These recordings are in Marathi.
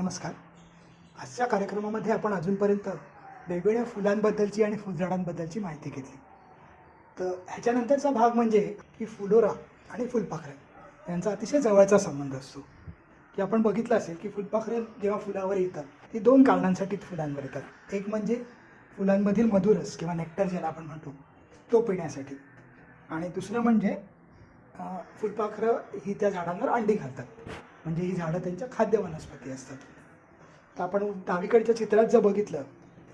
नमस्कार. आजच्या कार्यक्रमामध्ये आपण अजूनपर्यंत वेगवेगळ्या फुलांबद्दलची आणि फुलझाडांबद्दलची माहिती घेतली. तर ह्याच्यानंतरचा भाग म्हणजे की फुलोरा आणि फुलपाखऱ्या यांचा अतिशय जवळचा संबंध असतो. की आपण बघितलं असेल की फुलपाखरं जेव्हा फुलावर येतात ती दोन कारणांसाठी फुलांवर येतात. एक म्हणजे फुलांमधील मधुरस किंवा नेक्टर ज्याला आपण म्हणतो तो पिण्यासाठी. आणि दुसरं म्हणजे फुलपाखरं ही त्या झाडांवर अंडी घालतात. म्हणजे ही झाडं त्यांच्या खाद्य वनस्पती असतात. तर आपण डावीकडच्या चित्रात जर बघितलं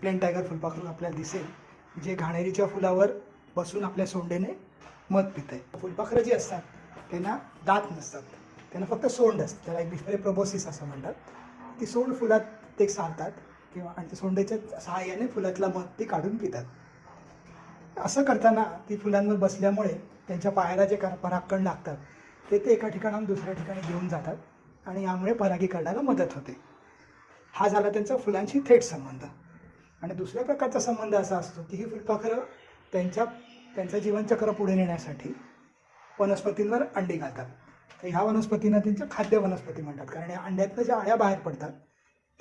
प्लेन टायगर फुलपाखरू आपल्याला दिसेल जे घाणेरीच्या फुलावर बसून आपल्या सोंडेने मध पित आहे फुलपाखरं जी असतात त्यांना दात नसतात. त्यांना फक्त सोंड असतं. त्याला एक डिफरे प्रोबोसिस असं म्हणतात. ती सोंड फुलात ते सारतात किंवा आणि सोंडेच्या सहाय्याने फुलातला मध ते काढून पितात. असं करताना ती फुलांवर बसल्यामुळे त्यांच्या पायाला जे कर- परागकण लागतात ते ते एका ठिकाणाहून दुसऱ्या ठिकाणी घेऊन जातात. आणि यामुळे परागीकरणाला मदत होते. हा झाला त्यांचा फुलांशी थेट संबंध. आणि दुसऱ्या प्रकारचा संबंध असा असतो की ही फुलपाखरं त्यांच्या त्यांचं जीवनचक्र पुढे नेण्यासाठी वनस्पतींवर अंडी घालतात. तर ह्या वनस्पतींना त्यांच्या खाद्य वनस्पती म्हणतात. कारण या अंड्यातनं ज्या अळ्या बाहेर पडतात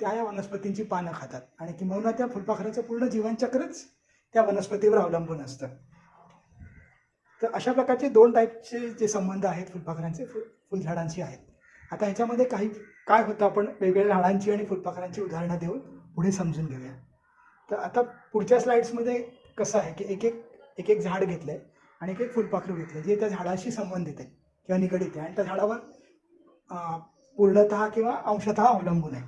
त्या या वनस्पतींची पानं खातात. आणि किंबहुना त्या फुलपाखराचं पूर्ण जीवनचक्रच त्या वनस्पतीवर अवलंबून असतं. तर अशा प्रकारचे दोन टाईपचे जे संबंध आहेत फुलपाखरांचे फुल फुलझाडांशी आहेत. आता ह्याच्यामध्ये काही काय होतं आपण वेगवेगळ्या झाडांची आणि फुलपाखरांची उदाहरणं देऊन पुढे समजून घेऊया. तर आता पुढच्या स्लाईड्समध्ये कसं आहे की एक एक एक एक झाड घेतलं आहे आणि एक एक फुलपाखरू घेतलं जे त्या झाडाशी संबंधित आहे किंवा निगडीत आहे आणि त्या झाडावर पूर्णत पूर्णतः किंवा अंशतः अवलंबून आहे.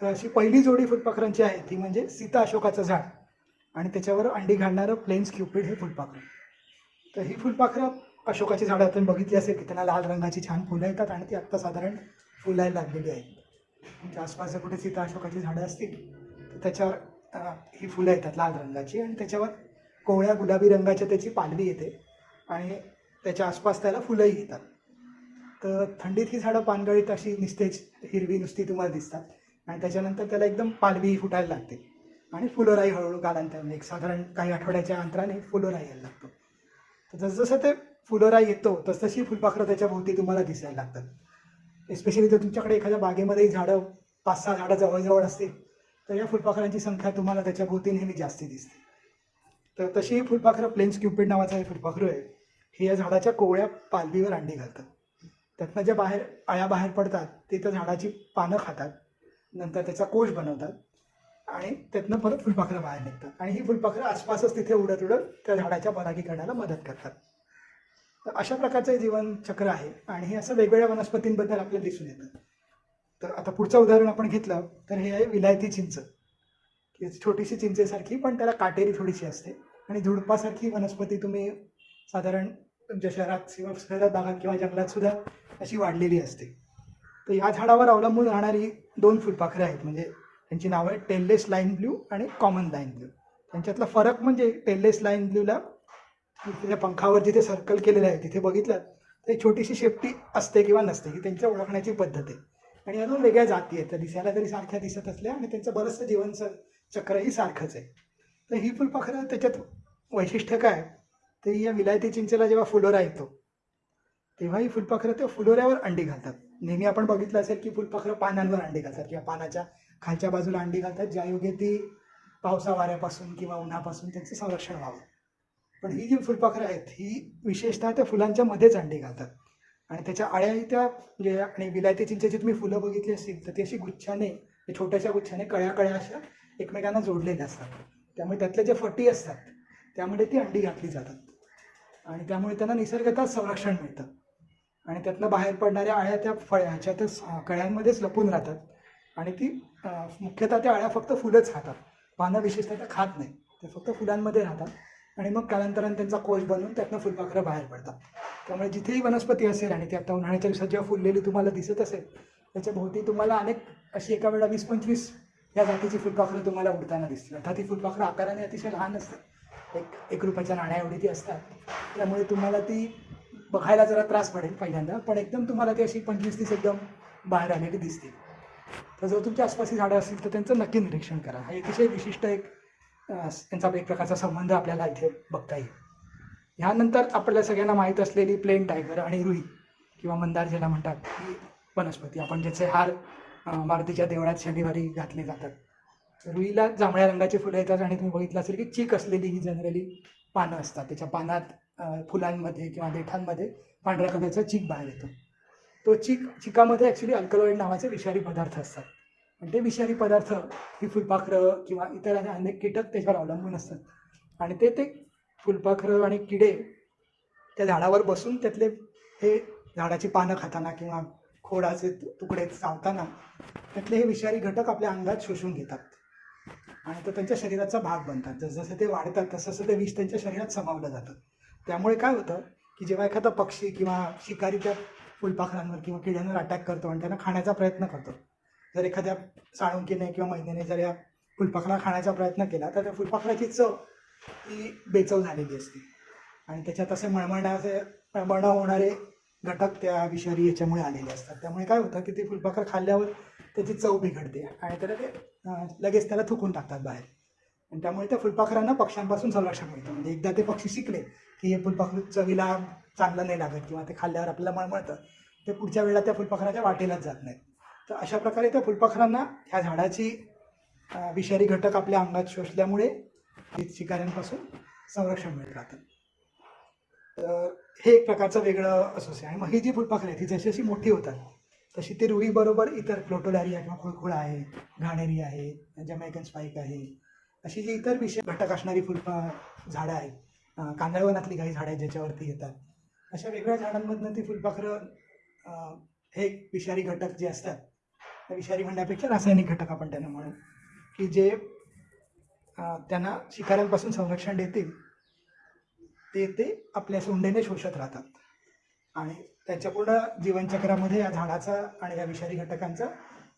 तर अशी पहिली जोडी फुलपाखरांची आहे ती म्हणजे सीता अशोकाचं झाड. आणि त्याच्यावर अंडी घालणारं प्लेन्स क्युपिड हे फुलपाखरं. तर ही फुलपाखरं अशोकाची झाडं आपण बघितली असेल की त्यांना लाल रंगाची छान फुलं येतात आणि ती आत्ता साधारण फुलायला लागलेली आहेत. म्हणजे आसपास जर कुठे सीता अशोकाची झाडं असतील तर त्याच्यावर ही फुलं येतात लाल रंगाची आणि त्याच्यावर कोवळ्या गुलाबी रंगाच्या त्याची पालवी येते आणि त्याच्या आसपास त्याला फुलंही येतात. तर थंडीत ही झाडं पानगळीत अशी निस्तेज हिरवी नुसती तुम्हाला दिसतात आणि त्याच्यानंतर त्याला एकदम पालवी फुटायला लागते आणि फुलोराई हळूहळू कालांतर एक साधारण काही आठवड्याच्या अंतराने फुलोराई यायला लागतो. तर जसजसं ते फुलोरा येतो तसतशी फुलपाखरं त्याच्या भोवती तुम्हाला दिसायला लागतात. एस्पेशली जर तुमच्याकडे एखाद्या बागेमध्ये झाडं पाच सहा झाडं जवळजवळ असतील तर या फुलपाखरांची संख्या तुम्हाला त्याच्या भोवती नेहमी जास्ती दिसते. तर तशी ही फुलपाखरं प्लेन्स क्युपिड नावाचं हे फुलपाखरं आहे. हे या झाडाच्या कोवळ्या पालवीवर अंडी घालतात. त्यातनं ज्या बाहेर अळ्या बाहेर पडतात ते त्या झाडाची पानं खातात. नंतर त्याचा कोश बनवतात. आणि त्यातनं परत फुलपाखरं बाहेर निघतात. आणि ही फुलपाखरं आसपासच तिथे उडत उडत त्या झाडाच्या परागीकरणाला मदत करतात. तर अशा प्रकारचं जीवनचक्र आहे. आणि हे असं वेगवेगळ्या वनस्पतींबद्दल आपल्याला दिसून येतं. तर आता पुढचं उदाहरण आपण घेतलं तर हे आहे विलायती चिंच. की छोटीशी चिंचेसारखी पण त्याला काटेरी थोडीशी असते. आणि झुडपासारखी वनस्पती तुम्ही साधारण तुमच्या शहरात किंवा शहरात भागात किंवा जंगलात सुद्धा अशी वाढलेली असते. तर या झाडावर अवलंबून राहणारी दोन फुलपाखरं आहेत. म्हणजे त्यांची नावं आहेत टेललेस लाईन ब्ल्यू आणि कॉमन लाईन ब्ल्यू. त्यांच्यातला फरक म्हणजे टेललेस लाईन ब्ल्यूला त्याच्या पंखावर जिथे सर्कल केलेलं आहे. तिथे बघितलं तर एक छोटीशी शेपटी असते किंवा नसते ही त्यांच्या ओळखण्याची पद्धत आहे. आणि अजून वेगळ्या जाती आहेत. तर दिसायला तरी सारख्या दिसत असल्या आणि त्यांचं बरंचसं जीवन चक्रही सारखंच आहे. तर ही फुलपाखरं त्याच्यात वैशिष्ट्य काय? तर या विलायती चिंचेला जेव्हा फुलोरा येतो तेव्हा ही फुलपाखरं त्या फुलोऱ्यावर अंडी घालतात. नेहमी आपण बघितलं असेल की फुलपाखरं पानांवर अंडी घालतात किंवा पानाच्या खालच्या बाजूला अंडी घालतात ज्यायोगे ती पावसा वाऱ्यापासून किंवा उन्हापासून त्यांचं संरक्षण व्हावं. पण ही जी फुलपाखरं आहेत ही विशेषतः त्या फुलांच्या मध्येच अंडी घालतात. आणि त्याच्या अळ्याही त्या म्हणजे आणि विलायती चिंचेची तुम्ही फुलं बघितली असतील तर ती अशी गुच्छाने छोट्याशा गुच्छाने कळ्या कळ्या अशा एकमेकांना जोडलेल्या असतात. त्यामुळे त्यातल्या ज्या फटी असतात त्यामुळे ती अंडी घातली जातात. आणि त्यामुळे त्यांना निसर्गतः संरक्षण मिळतं. आणि त्यातनं बाहेर पडणाऱ्या अळ्या त्या फळ ह्याच्यातच कळ्यांमध्येच लपून राहतात. आणि ती मुख्यतः त्या अळ्या फक्त फुलंच खातात. पानं विशेषतः त्या खात नाही ते फक्त फुलांमध्ये राहतात. आणि मग कालांतराने त्यांचा कोश बनवून त्यातनं फुलपाखरं बाहेर पडतात. त्यामुळे जिथेही वनस्पती असेल आणि ती आता उन्हाळ्याच्या दिवसात जेव्हा फुललेली तुम्हाला दिसत असेल त्याच्या भोवती तुम्हाला अनेक अशी एका वेळा वीस पंचवीस या जातीची फुलपाखरं तुम्हाला उडताना दिसतील. अर्थात ती फुलपाखरं आकाराने अतिशय लहान असतात. एक एक रुपयाच्या नाण्या एवढी ती असतात. त्यामुळे तुम्हाला ती बघायला जरा त्रास पडेल पहिल्यांदा पण एकदम तुम्हाला ती अशी पंचवीस तीस एकदम बाहेर आलेली दिसतील. तर जर तुमच्या आसपासची झाडं असतील तर त्यांचं नक्की निरीक्षण करा. हा अतिशय विशिष्ट एक यांचा एक प्रकारचा संबंध आपल्याला इथे बघता येईल. ह्यानंतर आपल्या सगळ्यांना माहीत असलेली प्लेन टायगर आणि रुई किंवा मंदार ज्याला म्हणतात ही वनस्पती. आपण ज्याचे हार मारुतीच्या देवळात शनिवारी घातले जातात. रुईला जांभळ्या रंगाची फुलं येतात आणि तुम्ही बघितलं असेल की चीक असलेली ही जनरली पानं असतात. त्याच्या पानात फुलांमध्ये किंवा देठांमध्ये पांढऱ्या कलरचा चीक बाहेर येतो. तो चीक चिकामध्ये ॲक्च्युली अल्कलॉइड नावाचे विषारी पदार्थ असतात. पण ते विषारी पदार्थ ही फुलपाखरं किंवा इतर अनेक कीटक त्याच्यावर अवलंबून असतात. आणि ते ते फुलपाखरं आणि किडे त्या झाडावर बसून त्यातले हे झाडाची पानं खाताना किंवा खोडाचे तुकडे चावताना त्यातले हे विषारी घटक आपल्या अंगात शोषून घेतात. आणि तो त्यांच्या शरीराचा भाग बनतात. जसजसे ते वाढतात तसं ते विष त्यांच्या शरीरात समावलं जातं. त्यामुळे काय होतं की जेव्हा एखादा पक्षी किंवा शिकारी त्या फुलपाखरांवर किंवा किड्यांवर अटॅक करतो आणि त्यांना खाण्याचा प्रयत्न करतो जर एखाद्या साळुंकीने किंवा मैनेने जर या फुलपाखरा खाण्याचा प्रयत्न केला तर त्या फुलपाखराची चव ही बेचव झालेली असते. आणि त्याच्यात असे मळमळणा असे होणारे घटक त्या विषारी याच्यामुळे आलेले असतात. त्यामुळे काय होतं की ते फुलपाखर खाल्ल्यावर त्याची चव बिघडते आणि त्याला ते लगेच त्याला थुकून टाकतात बाहेर. आणि त्यामुळे त्या फुलपाखरांना पक्ष्यांपासून संरक्षण मिळतं. म्हणजे एकदा ते पक्षी शिकले की हे फुलपाखरू चवीला चांगलं नाही लागत किंवा ते खाल्ल्यावर आपल्याला मळमळतं ते पुढच्या वेळेला त्या फुलपाखराच्या वाटेलाच जात नाहीत. तर अशा प्रकारे त्या फुलपाखरांना ह्या झाडाची विषारी घटक आपल्या अंगात शोषल्यामुळे शिकाऱ्यांपासून संरक्षण मिळत राहतं. तर हे एक प्रकारचं वेगळं असोसिएशन आणि मग ही जी फुलपाखरं आहेत ती जशी जशी मोठी होतात तशी ती रुईबरोबर इतर फ्लोटोलॅरिया किंवा खुळखुळा आहे घाणेरी आहे जमैकन स्पाईक आहे अशी जी इतर विषय घटक असणारी फुलपा झाडं आहेत कांदळवनातली काही झाडं आहेत ज्याच्यावरती येतात अशा वेगळ्या झाडांमधनं ती फुलपाखरं हे विषारी घटक जे असतात विषारी म्हणण्यापेक्षा रासायनिक घटक आपण त्यांना म्हणू. की जे त्यांना शिकाऱ्यांपासून संरक्षण देतील ते ते आपल्या सोंडेने शोषत राहतात. आणि त्याच्या पूर्ण जीवनचक्रामध्ये या झाडाचा आणि या विषारी घटकांचा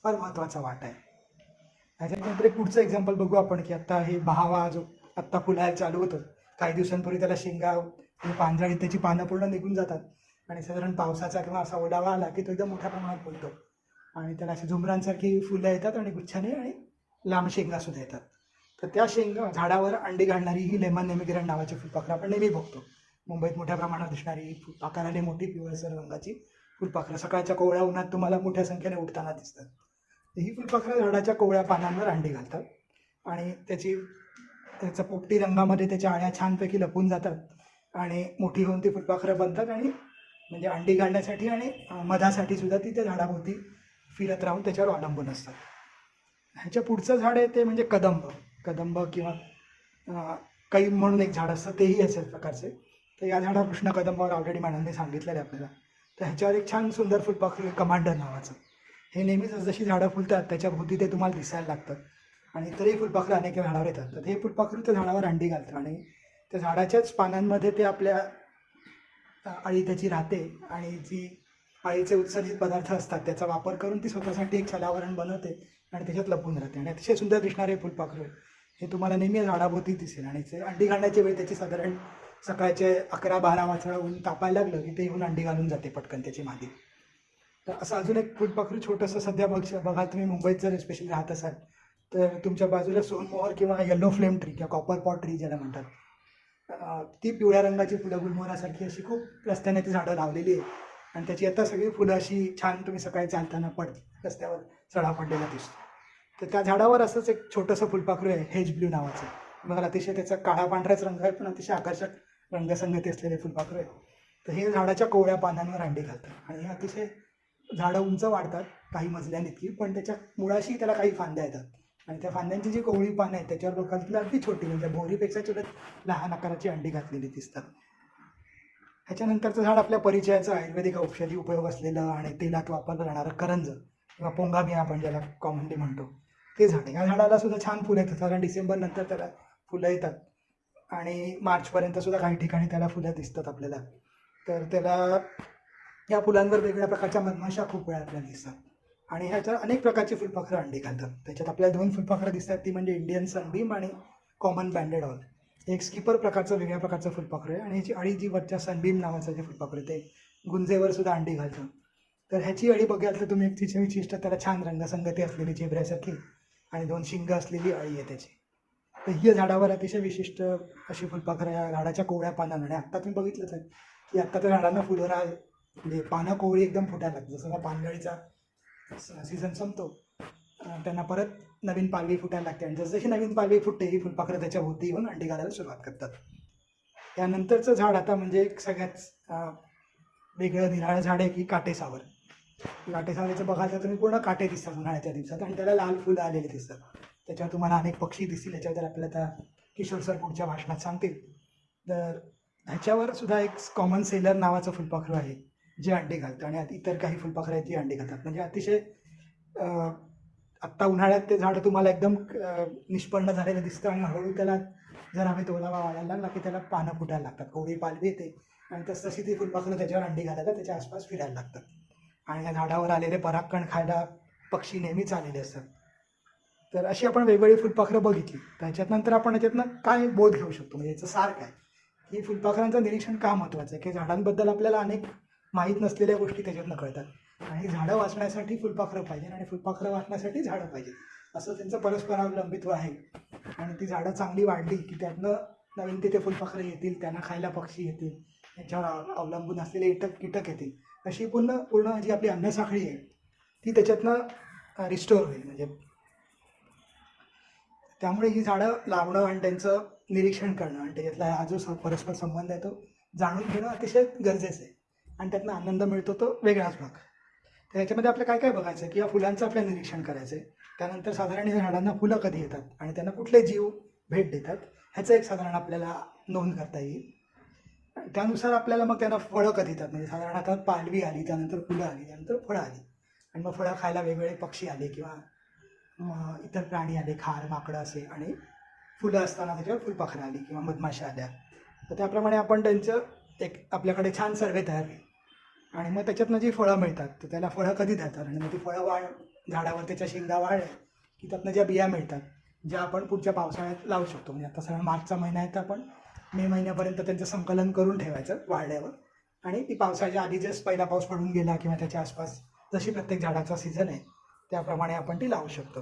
फार महत्त्वाचा वाटा आहे. त्याच्यानंतर एक पुढचं एक्झाम्पल बघू आपण की आत्ता हे बहावा जो आत्ता फुलायला चालू होतं. काही दिवसांपूर्वी त्याला शेंगा आणि त्याची पानं पूर्ण निघून जातात. आणि साधारण पावसाचा किंवा असा ओलावा आला की तो एकदम मोठ्या प्रमाणात फुलतो. आणि त्याला अशी झुमरांसारखी फुलं येतात आणि गुच्छाने आणि लांब शेंगा सुद्धा येतात. तर त्या शेंगा झाडावर अंडी घालणारी ही लेमन नेमिग्रन नावाची फुलपाखरं आपण नेहमी बघतो. मुंबईत मोठ्या प्रमाणात दिसणारी आकाराने मोठी पिवळसर रंगाची फुलपाखरं. सकाळच्या कोवळ्या उन्हात तुम्हाला मोठ्या संख्येने उठताना दिसतात. ही फुलपाखरं झाडाच्या कोवळ्या पानांवर अंडी घालतात आणि त्याची त्याचा पोपटी रंगामध्ये त्याच्या आळ्या छानपैकी लपून जातात आणि मोठी होऊन ती फुलपाखरं बनतात आणि म्हणजे अंडी घालण्यासाठी आणि मधासाठी सुद्धा ती त्या झाडाभोवती फिरत राहून त्याच्यावर अवलंबून असतात. ह्याच्या पुढचं झाड आहे ते म्हणजे कदंब. कदंब किंवा अं, कैम म्हणून एक झाड असतं तेही असेल प्रकारचे. तर या झाडावर कृष्ण कदंबावर ऑलरेडी मॅडमने सांगितलेलं आहे आपल्याला. तर ह्याच्यावर एक छान सुंदर फुलपाखरू आहे कमांडर नावाचं. हे नेहमीच जशी झाडं फुलतात त्याच्या भोवती ते तुम्हाला दिसायला लागतं. आणि इतरही फुलपाखरं अनेक झाडावर येतात. तर हे फुलपाखरू त्या झाडावर अंडी घालतं आणि त्या झाडाच्याच पानांमध्ये ते आपल्या अळी त्याची राहते आणि जी आईचे उत्सर्जित पदार्थ असतात त्याचा वापर करून ती स्वतःसाठी एक छलावरण बनवते आणि त्याच्यात लपून राहते. आणि अतिशय सुंदर दिसणारे फुलपाखरू. हे तुम्हाला नेहमी झाडाभोवती दिसेल. आणि ते अंडी घालण्याची वेळ त्याची साधारण सकाळचे अकरा बारा वाजता ऊन तापायला लागलं की ते येऊन अंडी घालून जाते पटकन त्याची मादी तर असं अजून एक फुलपाखरू छोटंसं सध्या बघ बघा तुम्ही मुंबईत जर स्पेशली राहत असाल तर तुमच्या बाजूला सोनमोहर किंवा येलो फ्लेम ट्री किंवा कॉपर पॉट ट्री ज्याला म्हणतात. ती पिवळ्या रंगाची फुलं गुलमोहरासारखी अशी खूप रस्त्याने ती झाडं लावलेली आहे आणि त्याची आता सगळी फुलं अशी छान तुम्ही सकाळी चालताना पड रस्त्यावर चढा पडलेला दिसतो. तर त्या झाडावर असंच एक छोटंसं फुलपाखरू आहे हेज ब्ल्यू नावाचं. मग अतिशय त्याचा काळा पांढराच रंग आहे पण अतिशय आकर्षक रंगसंगती असलेले फुलपाखरू आहे. तर हे झाडाच्या कोवळ्या पानांवर अंडी घालतात. आणि हे अतिशय झाडं उंच वाढतात काही मजल्यानितकी पण त्याच्या मुळाशी त्याला काही फांद्या येतात. आणि त्या फांद्यांची जी कोवळी पानं आहेत त्याच्यावर बघाल अगदी छोटी म्हणजे भोरीपेक्षा छोट्या लहान आकाराची अंडी घातलेली दिसतात. ह्याच्यानंतरचं झाड आपल्या परिचयाचं आयुर्वेदिक औषधी उपयोग असलेलं आणि तेलात वापरलं जाणारं करंज किंवा पोंगाबिया आपण ज्याला कॉमनली म्हणतो ते झाड. आहे. या झाडाला सुद्धा छान फुलं येतात. साधारण डिसेंबर नंतर त्याला फुलं येतात. आणि मार्चपर्यंत सुद्धा काही ठिकाणी त्याला फुलं दिसतात आपल्याला. तर त्याला या फुलांवर वेगवेगळ्या प्रकारच्या मधमाशा खूप वेळा आपल्याला दिसतात. आणि ह्याच्यावर अनेक प्रकारची फुलपाखरं अंडी घालतात. त्याच्यात आपल्याला दोन फुलपाखरं दिसतात. ती म्हणजे इंडियन सनबीम आणि कॉमन बँडेड हॉल एक स्किपर प्रकारचं वेगळ्या प्रकारचं फुलपाखरं आहे. आणि ह्याची अळी जी वरच्या सनबीम नावाचं जे फुलपाखरं आहे ते गुंजेवर सुद्धा अंडी घालतं. तर ह्याची अळी बघाल तर तुम्ही एक तिची विशिष्ट त्याला छान रंगसंगती असलेली चेबऱ्यासारखी आणि दोन शिंग असलेली अळी आहे त्याची. तर ही झाडावर अतिशय विशिष्ट अशी फुलपाखरं या झाडाच्या कोवळ्या पानांना आणि आत्ता तुम्ही बघितलंच आहे की आत्ता त्या झाडांना फुलोरा म्हणजे पानं कोवळी एकदम फुटायला लागतात. जसं पानगळीचा सीझन संपतो त्यांना परत नवीन पालवी फुटायला लागते. आणि जसजशी नवीन पालवी फुटते ही फुलपाखरं त्याच्या भोवती येऊन अंडी घालायला सुरुवात करतात. त्यानंतरचं झाड आता म्हणजे एक सगळ्यात वेगळं निराळं झाड आहे की काटेसावर काटेसावरीचं बघाल तर तुम्ही पूर्ण काटे दिसतात उन्हाळ्याच्या दिवसात आणि त्याला लाल फुलं आलेली दिसतात. त्याच्यावर तुम्हाला अनेक पक्षी दिसतील. याच्याबद्दल आपल्याला त्या किशोर सर पुढच्या भाषणात सांगतील तर ह्याच्यावर सुद्धा एक कॉमन सेलर नावाचं फुलपाखरू आहे जे अंडी घालतं. आणि इतर काही फुलपाखरं आहेत जी अंडी घालतात. म्हणजे अतिशय आत्ता उन्हाळ्यात ते झाड तुम्हाला एकदम निष्पन्न झालेलं दिसतं आणि हळूहळू त्याला जर आम्ही तोलावा वाढायला लागला की त्याला पानं फुटायला लागतात कोवळी पालवी येते. आणि तस तशी ती फुलपाखरं त्याच्यावर अंडी घालायला त्याच्या आसपास फिरायला लागतात. आणि या झाडावर आलेले परागकण खायला पक्षी नेहमीच आलेले असतात. तर अशी आपण वेगवेगळी फुलपाखरं बघितली. त्याच्यात नंतर आपण याच्यातनं काय बोध घेऊ शकतो? म्हणजे याचं सार काय? की फुलपाखरांचं निरीक्षण का महत्त्वाचं आहे? की झाडांबद्दल आपल्याला अनेक माहीत नसलेल्या गोष्टी त्याच्यातनं कळतात. आणि झाडं वाचण्यासाठी फुलपाखरं पाहिजे आणि फुलपाखरं वाचण्यासाठी झाडं पाहिजे असं त्यांचं परस्परावलंबित्व आहे. आणि ती झाडं चांगली वाढली की त्यातनं नवीन तिथे फुलपाखरं येतील त्यांना खायला पक्षी येतील त्यांच्यावर अवलंबून असलेले कीटक कीटक येतील. अशी पूर्ण पूर्ण जी आपली अन्नसाखळी आहे ती त्याच्यातनं रिस्टोर होईल. म्हणजे त्यामुळे ही झाडं लावणं आणि त्यांचं निरीक्षण करणं आणि त्याच्यातला हा जो स- परस्पर संबंध आहे तो जाणून घेणं अतिशय गरजेचं आहे. आणि त्यातनं आनंद मिळतो तो वेगळाच भाग. तर याच्यामध्ये आपलं काय काय बघायचं आहे की या फुलांचं आपल्याला निरीक्षण करायचं आहे त्यानंतर साधारण या झाडांना फुलं कधी येतात? आणि त्यांना कुठले जीव भेट देतात? ह्याचं एक साधारण आपल्याला नोंद करता येईल. त्यानुसार आपल्याला मग त्यांना फळं कधी येतात? म्हणजे साधारण आता पालवी आली त्यानंतर फुलं आली त्यानंतर फळं आली. आणि मग फळं खायला वेगवेगळे पक्षी आले किंवा इतर प्राणी आले खार माकडं असे आणि फुलं असताना त्याच्यावर फुलपाखरं आली किंवा मधमाशा आल्या. तर त्याप्रमाणे आपण त्यांचं एक आपल्याकडे छान सर्वे तयार केली. आणि मग त्याच्यातनं जी फळं मिळतात तर त्याला फळं कधी देतात? आणि मग ती फळं वाढ झाडावर त्याच्या शेंगा वाढल्या की त्यातनं ज्या बिया मिळतात ज्या आपण पुढच्या पावसाळ्यात लावू शकतो. म्हणजे आता सगळा मार्चचा महिना आहे तर आपण मे महिन्यापर्यंत त्यांचं संकलन करून ठेवायचं वाढल्यावर. आणि ती पावसाच्या आधी जस्ट पहिला पाऊस पडून गेला किंवा त्याच्या आसपास जशी प्रत्येक झाडाचा सीझन आहे त्याप्रमाणे आपण ती लावू शकतो.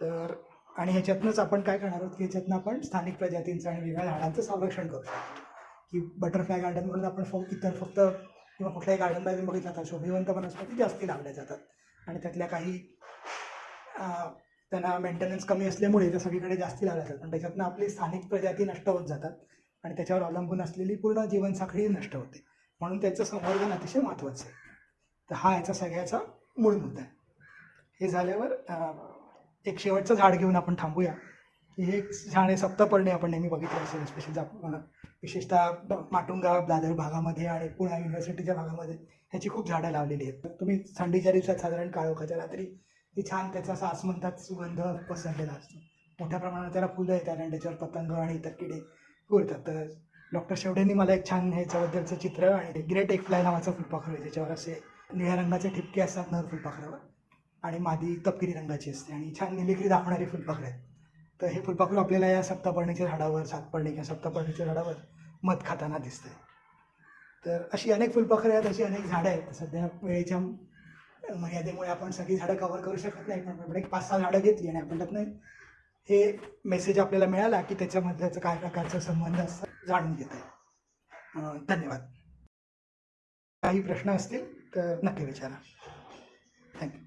तर आणि ह्याच्यातनंच आपण काय करणार आहोत की ह्याच्यातनं आपण स्थानिक प्रजातींचं आणि वेगळ्या झाडांचं संरक्षण करू शकतो. की बटरफ्लाय गार्डन म्हणून आपण फक्त इतर फक्त किंवा कुठल्याही गार्डनमध्ये बघितलं तर शोभिवंत वनस्पती जास्ती लावल्या जातात. आणि त्यातल्या काही त्यांना मेंटेनन्स कमी असल्यामुळे त्या सगळीकडे जास्ती लावल्या जातात. पण त्याच्यातनं आपली स्थानिक प्रजाती नष्ट होत जातात आणि त्याच्यावर अवलंबून असलेली पूर्ण जीवनसाखळी नष्ट होते. म्हणून त्याचं संवर्धन अतिशय महत्त्वाचं आहे. तर हा याचा सगळ्याचा मूळ मुद्दा आहे. हे झाल्यावर एक शेवटचं झाड घेऊन आपण थांबूया. की हे झाड आहे सप्तपर्णी आपण नेहमी बघितलं असेल स्पेशल विशेषतः माटुंगा दादर भागामध्ये आणि पुणे युनिव्हर्सिटीच्या भागामध्ये ह्याची खूप झाडं लावलेली आहेत. तुम्ही थंडीच्या दिवसात साधारण काळोखाच्या रात्री ती छान त्याचा असा म्हणतात सुगंध पसरलेला असतो. मोठ्या प्रमाणात त्याला फुलं येतात आणि त्याच्यावर पतंग आणि इतर किडे उरतात तर डॉक्टर शेवडेंनी मला एक छान ह्याच्याबद्दलचं चित्र आणि ग्रेट एक फ्लाय नावाचं फुलपाखरू आहे त्याच्यावर असे निळ्या रंगाचे ठिपके असतात नर फुलपाखरावर आणि मादी तपकिरी रंगाची असते आणि छान निलिकरी दाखवणारी फुलपाखरं आहेत. तर हे फुलपाखरू आपल्याला या सप्तपर्णीच्या झाडावर सातपर्णी किंवा सप्तपर्णीच्या झाडावर मध खाताना दिसतंय. तर अशी अनेक फुलपाखरं आहेत अशी अनेक झाडं आहेत. सध्या वेळेच्या मर्यादेमुळे आपण सगळी झाडं कव्हर करू शकत नाही. पण आपण एक पाच सहा झाडं घेतली आणि आपण त्यातनं हे मेसेज आपल्याला मिळाला की त्याच्यामधल्याचं काय प्रकारचा संबंध असतं जाणून घेत आहे. धन्यवाद. काही प्रश्न असतील तर नक्की विचारा. थँक्यू